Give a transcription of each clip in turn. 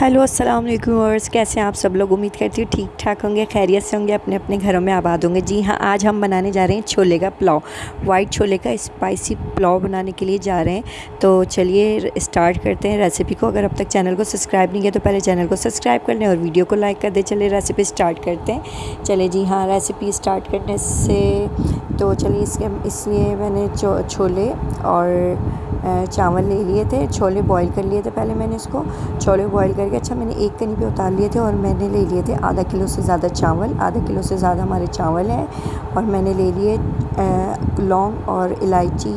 Hello, السلام علیکم ورس کیسے ہیں آپ سب لوگ؟ امید کرتی ہوں ٹھیک ٹھاک ہوں گے، خیریت سے ہوں گے، اپنے اپنے گھروں میں آباد ہوں گے۔ جی ہاں آج ہم بنانے جا رہے ہیں چھولے کا پلاؤ، وائٹ چھولے کا اسپائسی پلاؤ بنانے کے لیے جا رہے ہیں۔ تو چلیے اسٹارٹ کرتے ہیں ریسیپی کو۔ اگر اب تک چینل کو سبسکرائب نہیں کیا تو پہلے چینل کو سبسکرائب کر لیں اور ویڈیو کو لائک کر دیں۔ چلے ریسیپی اسٹارٹ کرتے ہیں۔ چلے جی ہاں ریسیپی اسٹارٹ کرنے سے تو چلیے، اس کے اس لیے میں نے چھولے اور چاول لے لیے تھے، چھولے بوائل کر لیے تھے پہلے میں نے اس کو۔ چھولے بوائل کر کے اچھا میں نے ایک کنی پہ اتار لیے تھے اور میں نے لے لیے تھے آدھا کلو سے زیادہ چاول۔ آدھا کلو سے زیادہ ہمارے چاول ہیں اور میں نے لے لیے لونگ اور الائچی،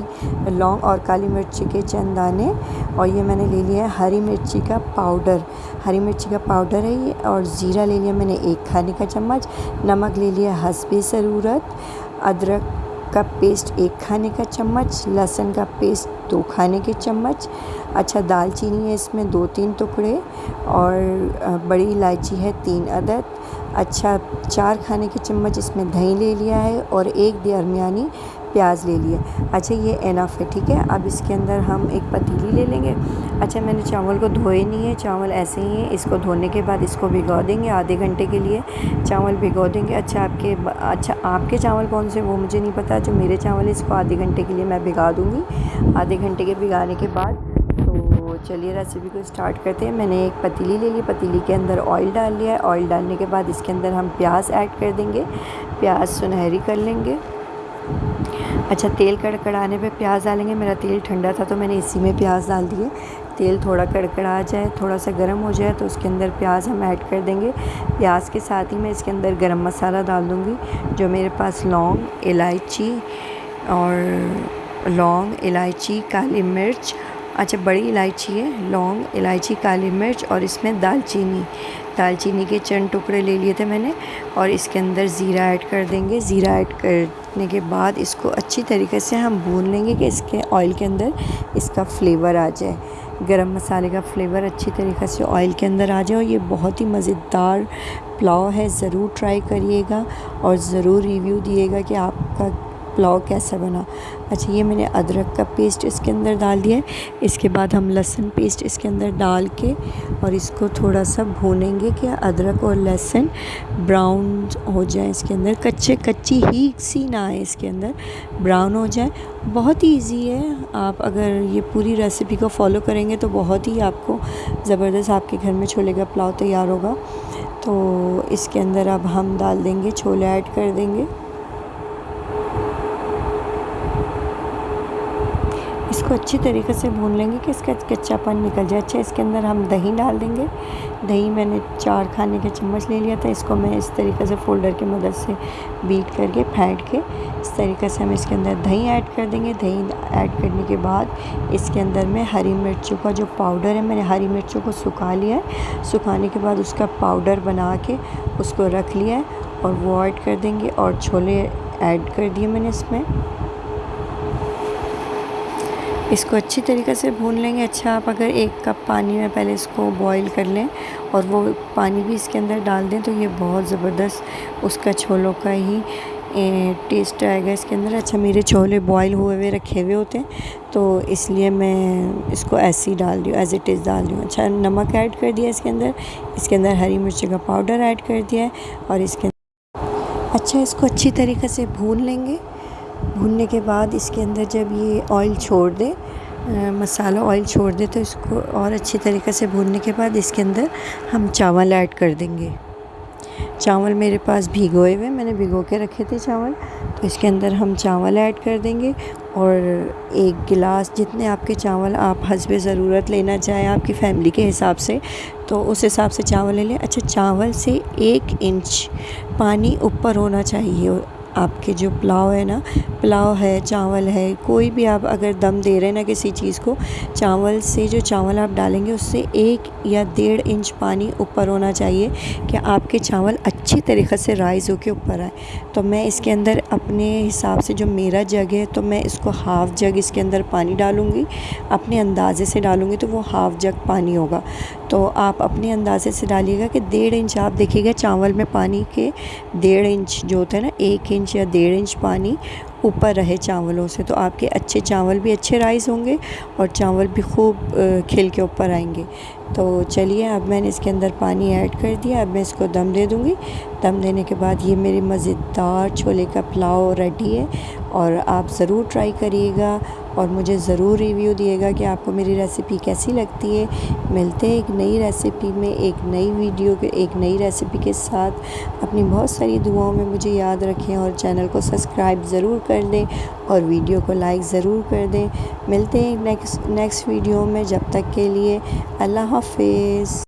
لونگ اور کالی مرچی کے چند دانے اور یہ میں نے لے لیا ہے ہری مرچی کا پاؤڈر ہری مرچی کا پاؤڈر ہے یہ اور زیرہ لے لیا میں نے ایک کھانے کا چمچ، نمک لے لیا حسب ضرورت، ادرک کا پیسٹ ایک کھانے کا چمچ لہسن کا پیسٹ دو کھانے کے چمچ اچھا دال چینی ہے اس میں دو تین ٹکڑے اور بڑی الائچی ہے تین عدد اچھا چار کھانے کے چمچ اس میں دہی لے لیا ہے اور ایک درمیانی پیاز لے لیے۔ اچھا یہ انف ہے، ٹھیک ہے؟ اب اس کے اندر ہم ایک پتیلی لے لیں گے۔ اچھا میں نے چاول کو دھوئے نہیں ہے چاول ایسے ہی ہیں۔ اس کو دھونے کے بعد اس کو بھگو دیں گے آدھے گھنٹے کے لیے۔ چاول بھگو دیں گے۔ اچھا آپ کے اچھا آپ کے چاول کون سے؟ وہ مجھے نہیں پتا۔ جو میرے چاول ہیں، اس کو آدھے گھنٹے کے لیے میں بھگا دوں گی۔ آدھے گھنٹے کے بھگانے کے بعد۔ چلیے ریسیپی کو اسٹارٹ کرتے ہیں۔ میں نے ایک پتیلی لے لی۔ پتیلی کے اندر آئل ڈال لیا۔ ہے آئل ڈالنے کے بعد اس کے اندر ہم پیاز ایڈ کر دیں گے۔ پیاز سنہری کر لیں گے۔ اچھا تیل کڑکڑانے پہ پیاز ڈالیں گے۔ میرا تیل ٹھنڈا تھا تو میں نے اسی میں پیاز ڈال دیے۔ تیل تھوڑا کڑکڑا جائے، تھوڑا سا گرم ہو جائے تو اس کے اندر پیاز ہم ایڈ کر دیں گے۔ پیاز کے ساتھ ہی میں اس کے اندر گرم مسالہ ڈال دوں گی، جو میرے پاس لونگ، الائچی اور لونگ، الائچی، کالی مرچ اچھا بڑی الائچی ہے، لونگ، الائچی، کالی مرچ اور اس میں دال چینی دال چینی کے چند ٹکڑے لے لیے تھے میں نے اور اس کے اندر زیرہ ایڈ کر دیں گے۔ زیرہ ایڈ کرنے کے بعد اس کو اچھی طریقے سے ہم بھون لیں گے کہ اس کے آئل کے اندر اس کا فلیور آ جائے۔ گرم مسالے کا فلیور اچھی طریقے سے آئل کے اندر آ جائے اور یہ بہت ہی مزیدار پلاؤ ہے، ضرور ٹرائی کریے گا اور ضرور ریویو دیے گا کہ آپ کا پلاؤ کیسا بنا۔ اچھا یہ میں نے ادرک کا پیسٹ اس کے اندر ڈال دیا ہے۔ اس کے بعد ہم لہسن پیسٹ اس کے اندر ڈال کے اور اس کو تھوڑا سا بھونیں گے کہ ادرک اور لہسن براؤن ہو جائیں اس کے اندر۔ کچے، کچی ہی سی نہ آئے اس کے اندر، براؤن ہو جائیں۔ بہت ہی ایزی ہے۔ آپ اگر یہ پوری ریسیپی کو فالو کریں گے تو بہت ہی آپ کو زبردست آپ کے گھر میں چھولے کا پلاؤ تیار ہوگا۔ تو اس کے اندر اب ہم ڈال دیں گے، چھولے ایڈ کر دیں گے۔ کو اچھی طریقے سے بھون لیں گے کہ اس کا کچا پن نکل جائے۔ اچھا اس کے اندر ہم دہی ڈال دیں گے۔ دہی میں نے چار کھانے کا چمچ لے لیا تھا، اس کو میں اس طریقے سے فولڈر کی مدد سے بیٹ کر کے، پھینٹ کے اس طریقے سے ہم اس کے اندر دہی ایڈ کر دیں گے۔ دہی ایڈ کرنے کے بعد اس کے اندر میں ہری مرچوں کا جو پاؤڈر ہے، میں نے ہری مرچوں کو سکھا لیا ہے۔ سکھانے کے بعد اس کا پاؤڈر بنا کے اس کو رکھ لیا ہے اور وہ ایڈ کر دیں گے اور چھولے ایڈ کر دیے میں نے اس میں۔ اس کو اچھی طریقے سے بھون لیں گے۔ اچھا آپ اگر ایک کپ پانی میں پہلے اس کو بوائل کر لیں اور وہ پانی بھی اس کے اندر ڈال دیں تو یہ بہت زبردست اس کا چھولوں کا ہی ٹیسٹ آئے گا اس کے اندر۔ اچھا میرے چھولے بوائل ہوئے ہوئے رکھے ہوئے ہوتے ہیں تو اس لیے میں اس کو ایسے ہی ڈال رہی ہوں ایز اٹ از ڈال رہی ہوں۔ اچھا نمک ایڈ کر دیا اس کے اندر۔ اس کے اندر ہری مرچی کا پاؤڈر ایڈ کر دیا ہے اور اس کے اچھا اس کو اچھی طریقے سے بھون لیں گے۔ بھوننے کے بعد اس کے اندر جب یہ آئل چھوڑ دے مسالہ آئل چھوڑ دے، تو اس کو اور اچھی طریقے سے بھوننے کے بعد اس کے اندر ہم چاول ایڈ کر دیں گے۔ چاول میرے پاس بھگوئے ہوئے، میں نے بھگو کے رکھے تھے چاول، تو اس کے اندر ہم چاول ایڈ کر دیں گے۔ اور ایک گلاس جتنے آپ کے چاول آپ حسب ضرورت لینا چاہیں، آپ کی فیملی کے حساب سے، تو اس حساب سے چاول لے لیں۔ اچھا چاول سے ایک انچ پانی اوپر ہونا چاہیے۔ آپ کے جو پلاؤ ہے نا، پلاؤ ہے، چاول ہے، کوئی بھی آپ اگر دم دے رہے ہیں نا کسی چیز کو، چاول سے جو چاول آپ ڈالیں گے، اس سے ایک یا ڈیڑھ انچ پانی اوپر ہونا چاہیے کہ آپ کے چاول اچھی طریقے سے رائز ہو کے اوپر آئے۔ تو میں اس کے اندر اپنے حساب سے جو میرا جگ ہے، تو میں اس کو ہاف جگ اس کے اندر پانی ڈالوں گی۔ اپنے اندازے سے ڈالوں گی تو وہ ہاف جگ پانی ہوگا۔ تو آپ اپنے اندازے سے ڈالیے گا کہ ڈیڑھ انچ، آپ دیکھیے گا چاول میں پانی کے ڈیڑھ انچ جو ہوتا ہے نا، ایک انچ یا ڈیڑھ انچ پانی اوپر رہے چاولوں سے، تو آپ کے اچھے چاول بھی اچھے رائز ہوں گے اور چاول بھی خوب کھل کے اوپر آئیں گے۔ تو چلیے، اب میں نے اس کے اندر پانی ایڈ کر دیا۔ اب میں اس کو دم دے دوں گی۔ دم دینے کے بعد یہ میری مزیدار چھولے کا پلاؤ ریڈی ہے اور آپ ضرور ٹرائی کریے گا۔ اور مجھے ضرور ریویو دیے گا کہ آپ کو میری ریسیپی کیسی لگتی ہے۔ ملتے ہیں ایک نئی ریسیپی میں، ایک نئی ویڈیو کے، ایک نئی ریسیپی کے ساتھ۔ اپنی بہت ساری دعاؤں میں مجھے یاد رکھیں اور چینل کو سبسکرائب ضرور کر دیں اور ویڈیو کو لائک ضرور کر دیں۔ ملتے ہیں نیکسٹ نیکسٹ ویڈیو میں۔ جب تک کے لیے اللہ حافظ۔